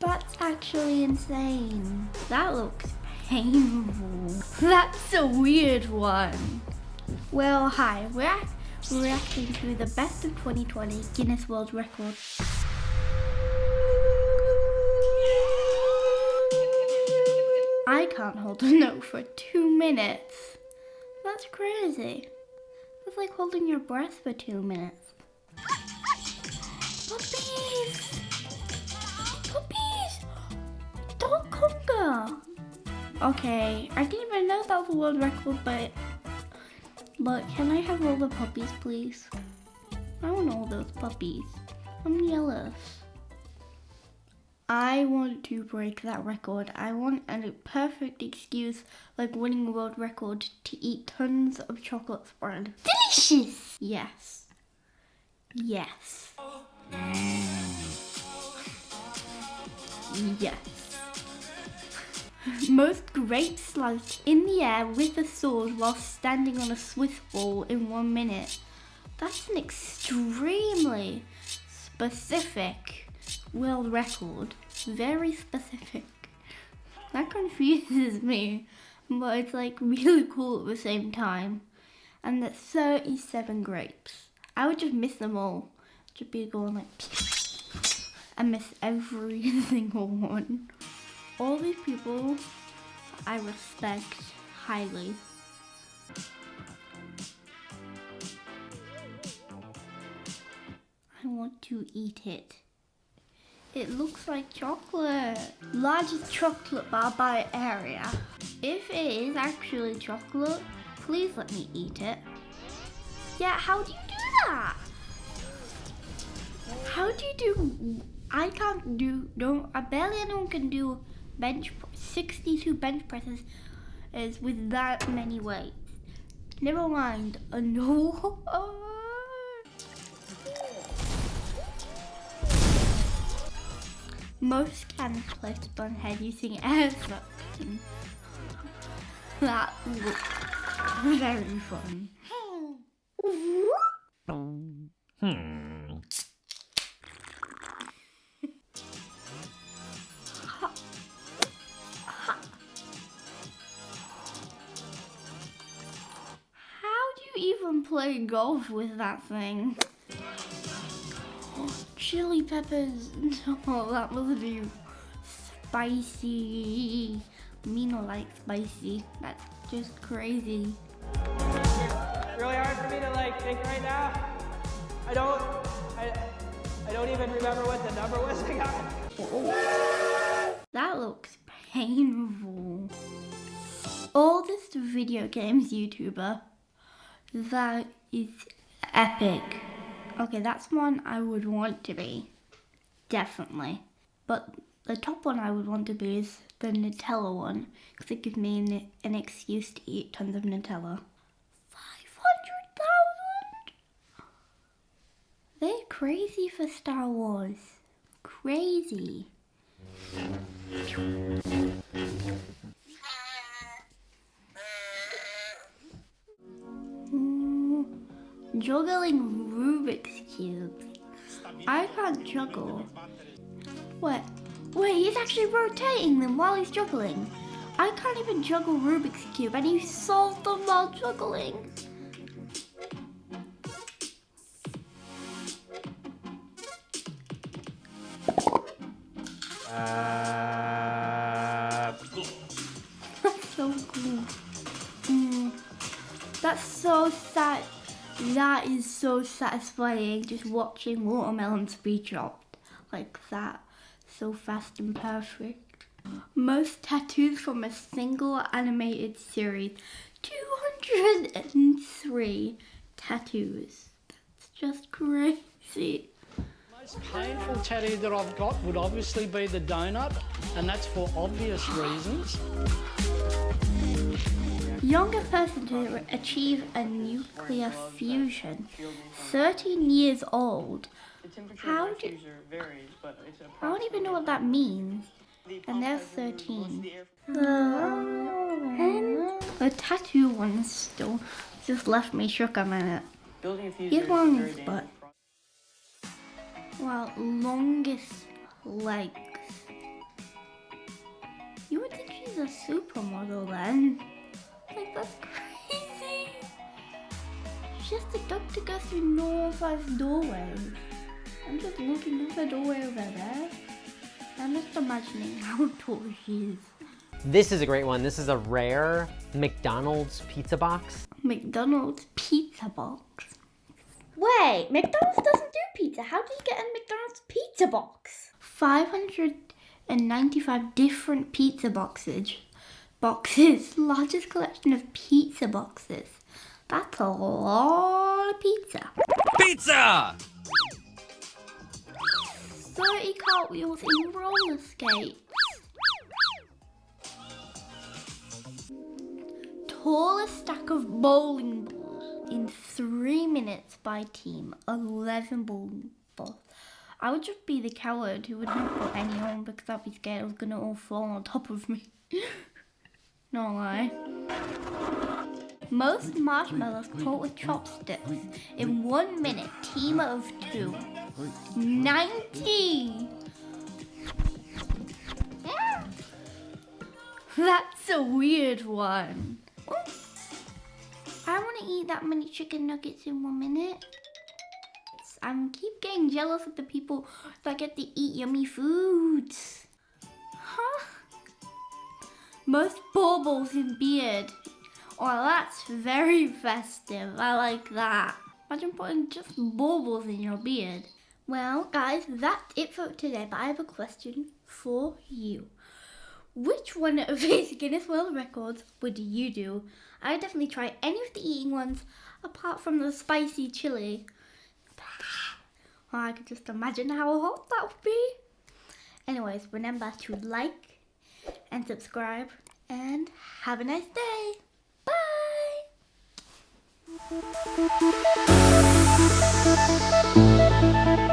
That's actually insane. That looks painful. That's a weird one. Well, hi, we're reacting to the best of 2020 Guinness World Record. I can't hold a note for two minutes. That's crazy. It's like holding your breath for two minutes. Okay, I didn't even know that was a world record, but... But can I have all the puppies, please? I want all those puppies. I'm jealous. I want to break that record. I want a perfect excuse, like winning a world record, to eat tons of chocolate spread. Delicious! Yes. Yes. Yes. Most grapes sliced in the air with a sword while standing on a Swiss ball in one minute. That's an extremely specific world record. Very specific. That confuses me, but it's like really cool at the same time. And that's 37 grapes. I would just miss them all. Just be going like, and miss every single one. All these people I respect highly. I want to eat it. It looks like chocolate. Largest chocolate bar by area. If it is actually chocolate, please let me eat it. Yeah, how do you do that? How do you do, I can't do, no, I barely anyone can do bench, 62 bench presses is with that many weights. Never mind, a no. Most can collect on head using air suction. That looks very fun. Hmm. Play golf with that thing? chili peppers. Oh, that must be spicy. Me no like spicy. That's just crazy. really hard for me to like think right now. I don't, I, I don't even remember what the number was I got. That looks painful. Oldest video games YouTuber. That is epic. Okay, that's one I would want to be. Definitely. But the top one I would want to be is the Nutella one. Because it gives me an, an excuse to eat tons of Nutella. 500,000? They're crazy for Star Wars. Crazy. Juggling Rubik's Cubes. I can't juggle. What? Wait, he's actually rotating them while he's juggling. I can't even juggle Rubik's Cube and he solved them while juggling. Uh, That's so cool. Mm, that's so sad. That is so satisfying just watching watermelons be dropped like that. So fast and perfect. Most tattoos from a single animated series. 203 tattoos. That's just crazy. most painful tattoo that I've got would obviously be the donut, and that's for obvious reasons. Younger person to achieve a nuclear fusion. 13 years old. How do, I don't even know what that means. And they're 13. The tattoo one still just left me shook a minute. Here's one on his butt. Wow, longest legs. You would think she's a supermodel then. Like, that's crazy. Just a doctor goes through normal sized doorways. I'm just looking at the doorway over there. I'm just imagining how tall she is. This is a great one. This is a rare McDonald's pizza box. McDonald's pizza box. Wait, McDonald's doesn't do pizza. How do you get a McDonald's pizza box? 595 different pizza boxes. Boxes. Largest collection of pizza boxes. That's a lot of pizza. Pizza! 30 cartwheels in roller skates. Tallest stack of bowling balls in three minutes by team. 11 bowling balls. I would just be the coward who would not put any on because I'd be scared it was gonna all fall on top of me. no lie. Most marshmallows caught with chopsticks in one minute. Team of two. 90! Yeah. That's a weird one. I want to eat that many chicken nuggets in one minute. I am keep getting jealous of the people that get to eat yummy foods. Huh? Most baubles in beard. Well, that's very festive. I like that. Imagine putting just baubles in your beard. Well, guys, that's it for today, but I have a question for you. Which one of these Guinness World Records would you do? I would definitely try any of the eating ones, apart from the spicy chili. Oh, I could just imagine how hot that would be. Anyways, remember to like and subscribe, and have a nice day. Bye!